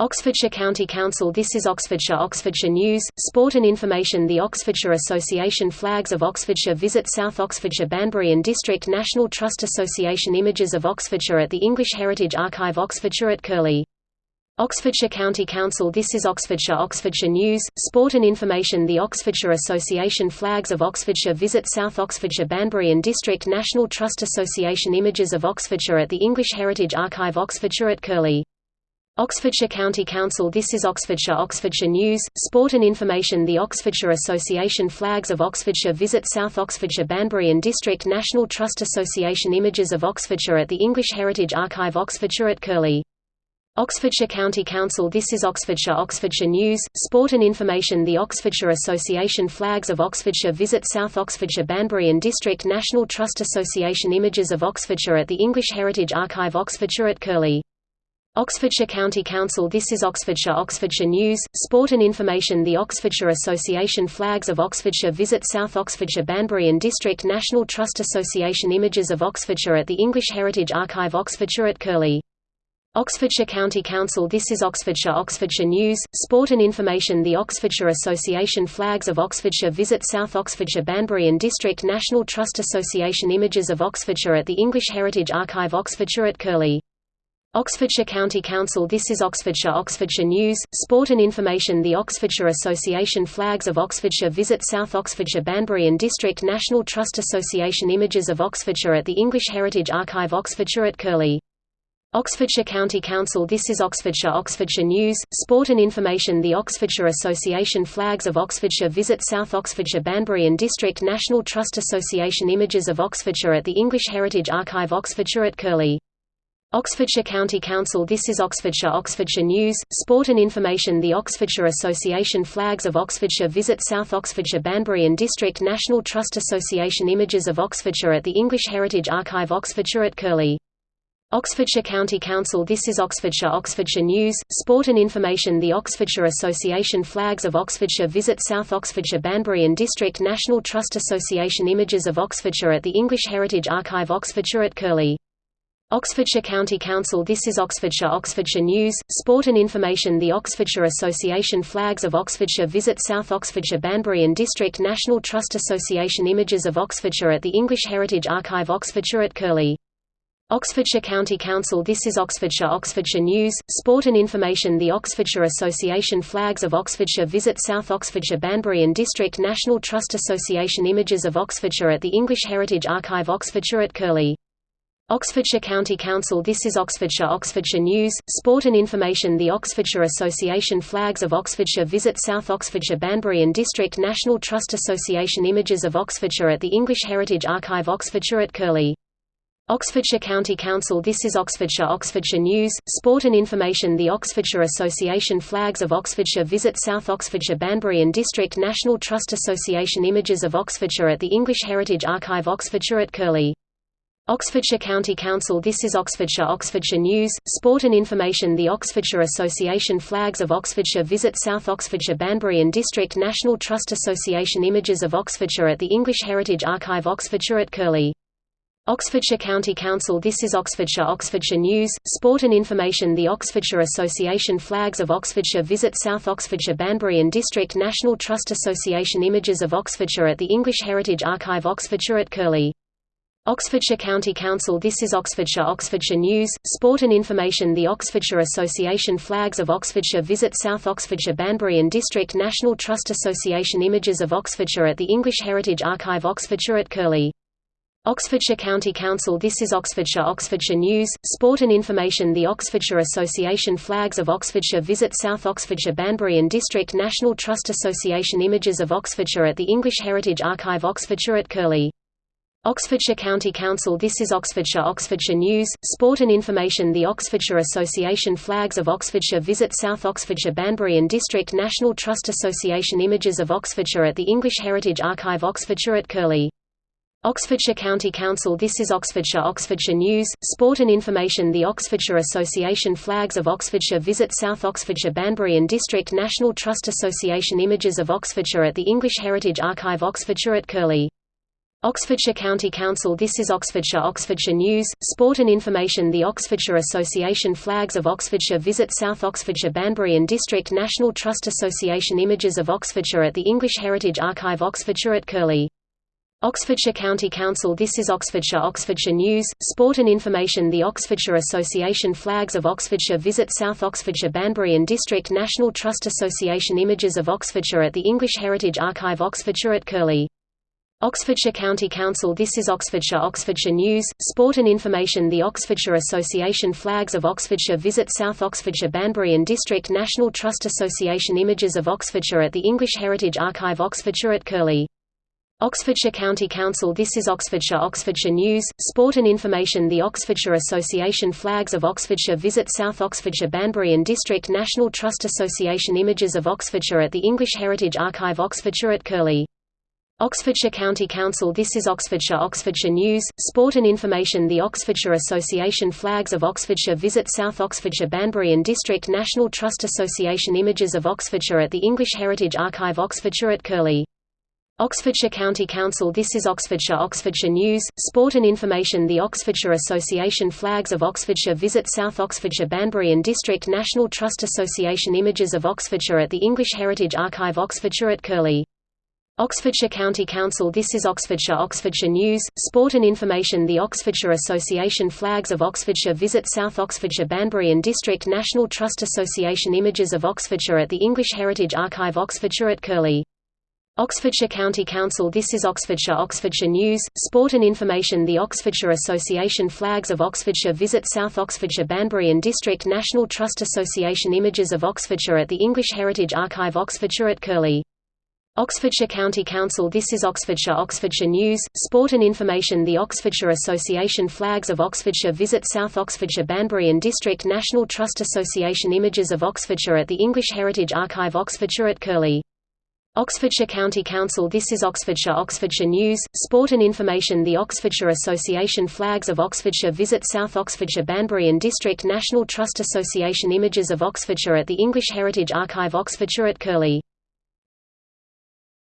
Oxfordshire County Council This is Oxfordshire Oxfordshire News, Sport and Information The Oxfordshire Association Flags of Oxfordshire. Visit South Oxfordshire Banbury and District National Trust Association Images of Oxfordshire at the English Heritage Archive Oxfordshire at Curlie. Oxfordshire County Council This is Oxfordshire Oxfordshire News, Sport and Information The Oxfordshire Association Flags of Oxfordshire. Visit South Oxfordshire Banbury and District National Trust Association Images of Oxfordshire at the English Heritage Archive Oxfordshire at Curlie. Oxfordshire County Council This is Oxfordshire Oxfordshire News, Sport and Information The Oxfordshire Association Flags of Oxfordshire Visit South Oxfordshire Banbury and District National Trust Association Images of Oxfordshire at the English Heritage Archive Oxfordshire at Curlie. Oxfordshire County Council This is Oxfordshire Oxfordshire News, Sport and Information The Oxfordshire Association Flags of Oxfordshire Visit South Oxfordshire Banbury and District National Trust Association Images of Oxfordshire at the English Heritage Archive Oxfordshire at Curlie. Oxfordshire County Council This is Oxfordshire Oxfordshire News, Sport and Information The Oxfordshire Association Flags of Oxfordshire Visit South Oxfordshire Banbury and District National Trust Association Images of Oxfordshire at the English Heritage Archive Oxfordshire at Curlie. Oxfordshire County Council This is Oxfordshire Oxfordshire News, Sport and Information The Oxfordshire Association Flags of Oxfordshire Visit South Oxfordshire Banbury and District National Trust Association Images of Oxfordshire at the English Heritage Archive Oxfordshire at Curlie. Oxfordshire County Council This is Oxfordshire Oxfordshire News, Sport and Information The Oxfordshire Association Flags of Oxfordshire Visit South Oxfordshire Banbury and District National Trust Association Images of Oxfordshire at the English Heritage Archive Oxfordshire at Curlie. Oxfordshire County Council This is Oxfordshire Oxfordshire News, Sport and Information The Oxfordshire Association Flags of Oxfordshire Visit South Oxfordshire Banbury and District National Trust Association Images of Oxfordshire at the English Heritage Archive Oxfordshire at Curlie. Oxfordshire County Council This is Oxfordshire Oxfordshire News, Sport and Information The Oxfordshire Association Flags of Oxfordshire Visit South Oxfordshire Banbury and District National Trust Association Images of Oxfordshire at the English Heritage Archive Oxfordshire at Curlie. Oxfordshire County Council This is Oxfordshire Oxfordshire News, Sport and Information The Oxfordshire Association Flags of Oxfordshire Visit South Oxfordshire Banbury and District National Trust Association Images of Oxfordshire at the English Heritage Archive Oxfordshire at Curlie. Oxfordshire County Council This is Oxfordshire Oxfordshire News, Sport and Information The Oxfordshire Association Flags of Oxfordshire Visit South Oxfordshire Banbury and District National Trust Association Images of Oxfordshire at the English Heritage Archive Oxfordshire at Curlie. Oxfordshire County Council This is Oxfordshire Oxfordshire News, Sport and Information The Oxfordshire Association Flags of Oxfordshire Visit South Oxfordshire Banbury and District National Trust Association Images of Oxfordshire at the English Heritage Archive Oxfordshire at Curlie. Oxfordshire County Council This is Oxfordshire Oxfordshire News, Sport and Information The Oxfordshire Association Flags of Oxfordshire Visit South Oxfordshire Banbury and District National Trust Association Images of Oxfordshire at the English Heritage Archive Oxfordshire at Curlie. Oxfordshire County Council This is Oxfordshire Oxfordshire News, Sport and Information The Oxfordshire Association Flags of Oxfordshire Visit South Oxfordshire Banbury and District National Trust Association Images of Oxfordshire at the English Heritage Archive Oxfordshire at Curlie. Oxfordshire County Council This is Oxfordshire Oxfordshire News, Sport and Information The Oxfordshire Association Flags of Oxfordshire Visit South Oxfordshire Banbury and District National Trust Association Images of Oxfordshire at the English Heritage Archive Oxfordshire at Curlie. Oxfordshire County Council This is Oxfordshire Oxfordshire News, Sport and Information The Oxfordshire Association Flags of Oxfordshire Visit South Oxfordshire Banbury and District National Trust Association Images of Oxfordshire at the English Heritage Archive Oxfordshire at Curlie. Oxfordshire County Council This is Oxfordshire Oxfordshire News, Sport and Information The Oxfordshire Association Flags of Oxfordshire Visit South Oxfordshire Banbury and District National Trust Association Images of Oxfordshire at the English Heritage Archive Oxfordshire at Curlie. Oxfordshire County Council This is Oxfordshire Oxfordshire News, Sport and Information The Oxfordshire Association Flags of Oxfordshire Visit South Oxfordshire Banbury and District National Trust Association Images of Oxfordshire at the English Heritage Archive Oxfordshire at Curlie. Oxfordshire County Council This is Oxfordshire Oxfordshire News, Sport and Information The Oxfordshire Association Flags of Oxfordshire Visit South Oxfordshire Banbury and District National Trust Association Images of Oxfordshire at the English Heritage Archive Oxfordshire at Curlie. Oxfordshire County Council This is Oxfordshire Oxfordshire News, Sport and Information The Oxfordshire Association Flags of Oxfordshire Visit South Oxfordshire Banbury and District National Trust Association Images of Oxfordshire at the English Heritage Archive Oxfordshire at Curlie. Oxfordshire County Council This is Oxfordshire Oxfordshire News, Sport and Information The Oxfordshire Association Flags of Oxfordshire Visit South Oxfordshire Banbury and District National Trust Association Images of Oxfordshire at the English Heritage Archive Oxfordshire at Curlie Oxfordshire County Council This is Oxfordshire Oxfordshire News, Sport and Information The Oxfordshire Association Flags of Oxfordshire Visit South Oxfordshire Banbury and District National Trust Association Images of Oxfordshire at the English Heritage Archive Oxfordshire at Curlie Oxfordshire County Council This is Oxfordshire Oxfordshire News, Sport and Information The Oxfordshire Association Flags of Oxfordshire Visit South Oxfordshire Banbury and District National Trust Association Images of Oxfordshire at the English Heritage Archive Oxfordshire at Curlie Oxfordshire County Council This is Oxfordshire Oxfordshire News, Sport and Information The Oxfordshire Association Flags of Oxfordshire Visit South Oxfordshire Banbury and District National Trust Association Images of Oxfordshire at the English Heritage Archive Oxfordshire at Curlie Oxfordshire County Council This is Oxfordshire Oxfordshire News, Sport and Information The Oxfordshire Association Flags of Oxfordshire Visit South Oxfordshire Banbury and District National Trust Association Images of Oxfordshire at the English Heritage Archive Oxfordshire at Curlie Oxfordshire County Council This is Oxfordshire Oxfordshire News, Sport and Information The Oxfordshire Association Flags of Oxfordshire Visit South Oxfordshire Banbury and District National Trust Association Images of Oxfordshire at the English Heritage Archive Oxfordshire at Curlie Oxfordshire County Council This is Oxfordshire Oxfordshire News, Sport and Information The Oxfordshire Association Flags of Oxfordshire Visit South Oxfordshire Banbury and District National Trust Association Images of Oxfordshire at the English Heritage Archive Oxfordshire at Curlie Oxfordshire County Council This is Oxfordshire Oxfordshire News, Sport and Information The Oxfordshire Association Flags of Oxfordshire Visit South Oxfordshire Banbury and District National Trust Association Images of Oxfordshire at the English Heritage Archive Oxfordshire at Curlie Oxfordshire County Council This is Oxfordshire Oxfordshire News, Sport and Information The Oxfordshire Association Flags of Oxfordshire Visit South Oxfordshire Banbury and District National Trust Association Images of Oxfordshire at the English Heritage Archive Oxfordshire at Curlie. Oxfordshire County Council This is Oxfordshire Oxfordshire News, Sport and Information The Oxfordshire Association Flags of Oxfordshire Visit South Oxfordshire Banbury and District National Trust Association Images of Oxfordshire at the English Heritage Archive Oxfordshire at Curlie